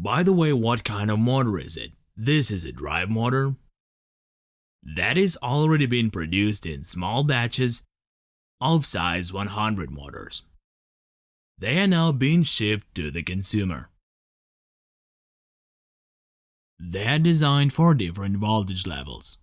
By the way, what kind of motor is it? This is a drive motor. That is already been produced in small batches of size 100 motors. They are now being shipped to the consumer. They are designed for different voltage levels.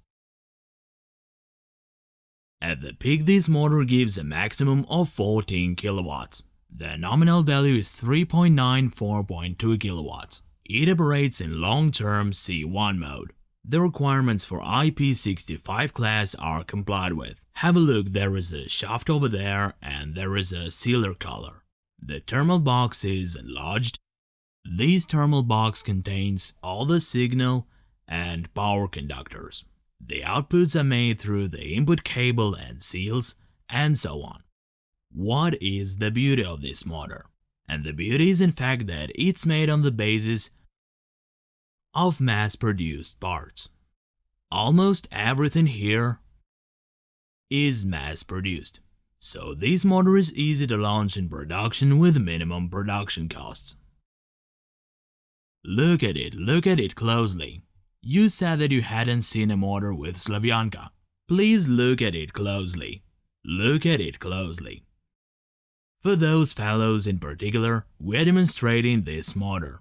At the peak this motor gives a maximum of 14 kilowatts. The nominal value is 3.94.2 kilowatts. It operates in long-term C1 mode. The requirements for IP65 class are complied with. Have a look, there is a shaft over there and there is a sealer collar. The thermal box is enlarged. This thermal box contains all the signal and power conductors. The outputs are made through the input cable and seals, and so on. What is the beauty of this motor? And the beauty is in fact that it's made on the basis of mass-produced parts. Almost everything here is mass-produced, so this motor is easy to launch in production with minimum production costs. Look at it, look at it closely. You said that you hadn't seen a motor with Slavyanka. Please look at it closely. Look at it closely. For those fellows in particular, we're demonstrating this motor.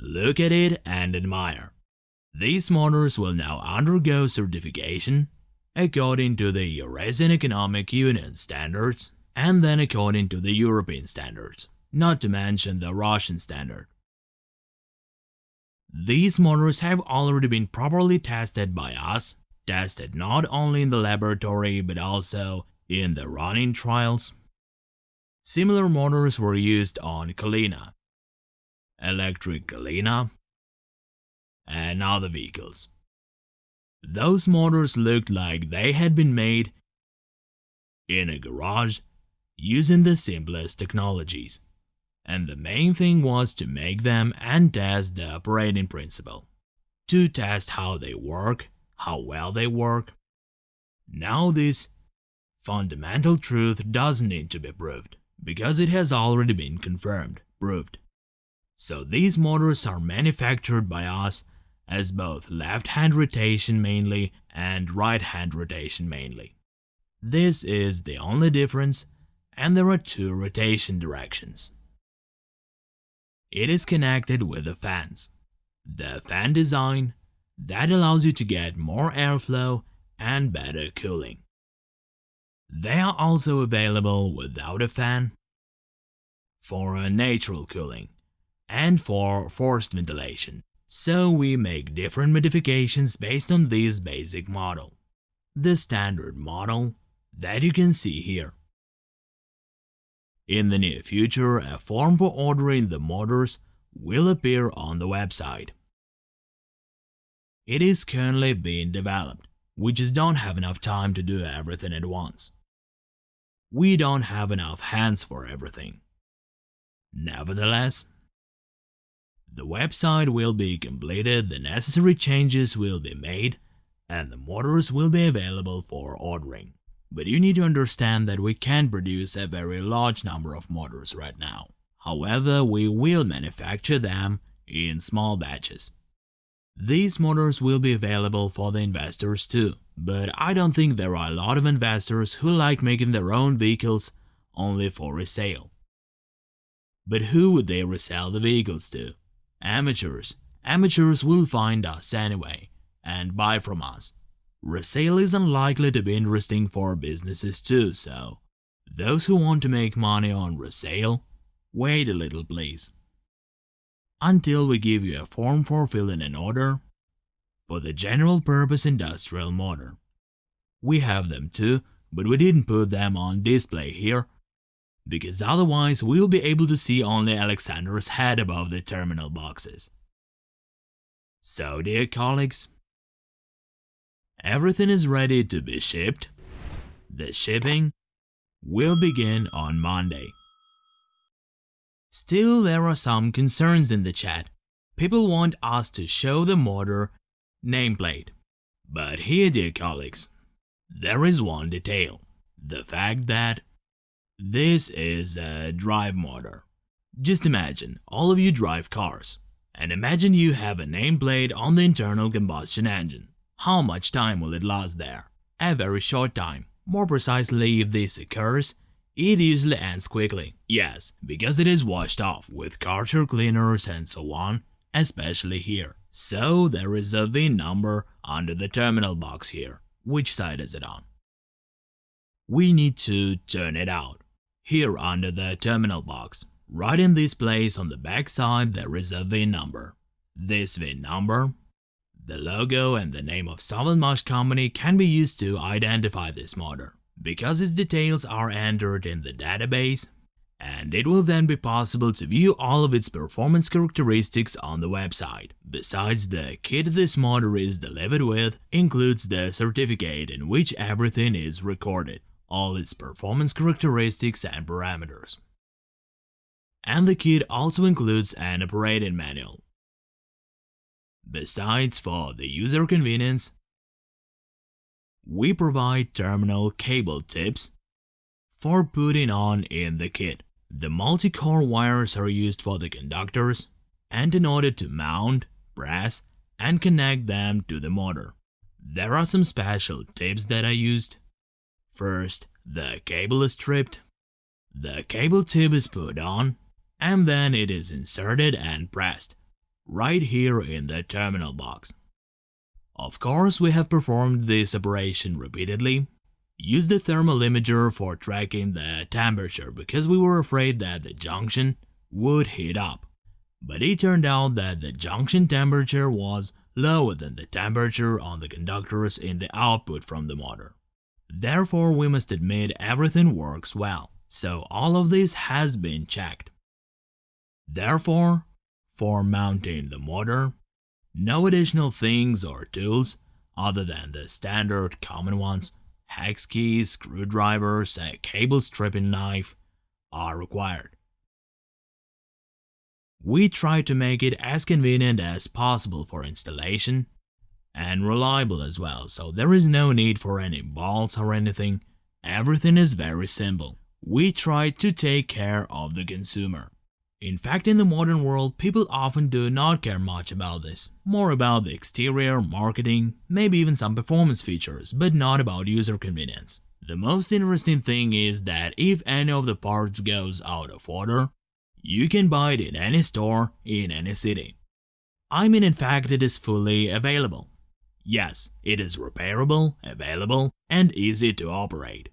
Look at it and admire. These motors will now undergo certification according to the Eurasian Economic Union standards and then according to the European standards, not to mention the Russian standard. These motors have already been properly tested by us, tested not only in the laboratory but also in the running trials. Similar motors were used on Kalina, electric Kalina, and other vehicles. Those motors looked like they had been made in a garage using the simplest technologies and the main thing was to make them and test the operating principle. To test how they work, how well they work. Now this fundamental truth doesn't need to be proved, because it has already been confirmed, proved. So these motors are manufactured by us as both left-hand rotation mainly and right-hand rotation mainly. This is the only difference and there are two rotation directions. It is connected with the fans. The fan design that allows you to get more airflow and better cooling. They are also available without a fan, for a natural cooling, and for forced ventilation. So we make different modifications based on this basic model. The standard model that you can see here. In the near future, a form for ordering the motors will appear on the website. It is currently being developed. We just don't have enough time to do everything at once. We don't have enough hands for everything. Nevertheless, the website will be completed, the necessary changes will be made, and the motors will be available for ordering. But you need to understand that we can't produce a very large number of motors right now. However, we will manufacture them in small batches. These motors will be available for the investors too, but I don't think there are a lot of investors who like making their own vehicles only for resale. But who would they resell the vehicles to? Amateurs. Amateurs will find us anyway and buy from us. Resale is unlikely to be interesting for businesses too, so those who want to make money on resale, wait a little please. Until we give you a form for filling an order for the general purpose industrial motor. We have them too, but we didn't put them on display here because otherwise we'll be able to see only Alexander's head above the terminal boxes. So dear colleagues, Everything is ready to be shipped. The shipping will begin on Monday. Still, there are some concerns in the chat. People want us to show the motor nameplate. But here, dear colleagues, there is one detail. The fact that this is a drive motor. Just imagine, all of you drive cars, And imagine you have a nameplate on the internal combustion engine. How much time will it last there? A very short time. More precisely, if this occurs, it usually ends quickly. Yes, because it is washed off with carter cleaners and so on, especially here. So there is a VIN number under the terminal box here. Which side is it on? We need to turn it out. Here under the terminal box, right in this place on the back side there is a VIN number. This VIN number, the logo and the name of Sovelmash company can be used to identify this motor because its details are entered in the database and it will then be possible to view all of its performance characteristics on the website. Besides, the kit this motor is delivered with includes the certificate in which everything is recorded, all its performance characteristics and parameters. And the kit also includes an operating manual. Besides, for the user convenience, we provide terminal cable tips for putting on in the kit. The multi-core wires are used for the conductors and in order to mount, press, and connect them to the motor. There are some special tips that I used. First, the cable is stripped, the cable tip is put on, and then it is inserted and pressed, right here in the terminal box. Of course, we have performed this operation repeatedly Use the thermal imager for tracking the temperature because we were afraid that the junction would heat up. But it turned out that the junction temperature was lower than the temperature on the conductors in the output from the motor. Therefore, we must admit everything works well, so all of this has been checked. Therefore, for mounting the motor, no additional things or tools other than the standard common ones hex keys, screwdrivers, and a cable stripping knife are required. We try to make it as convenient as possible for installation and reliable as well, so there is no need for any bolts or anything. Everything is very simple. We try to take care of the consumer. In fact, in the modern world, people often do not care much about this. More about the exterior, marketing, maybe even some performance features, but not about user convenience. The most interesting thing is that if any of the parts goes out of order, you can buy it in any store, in any city. I mean in fact it is fully available. Yes, it is repairable, available, and easy to operate.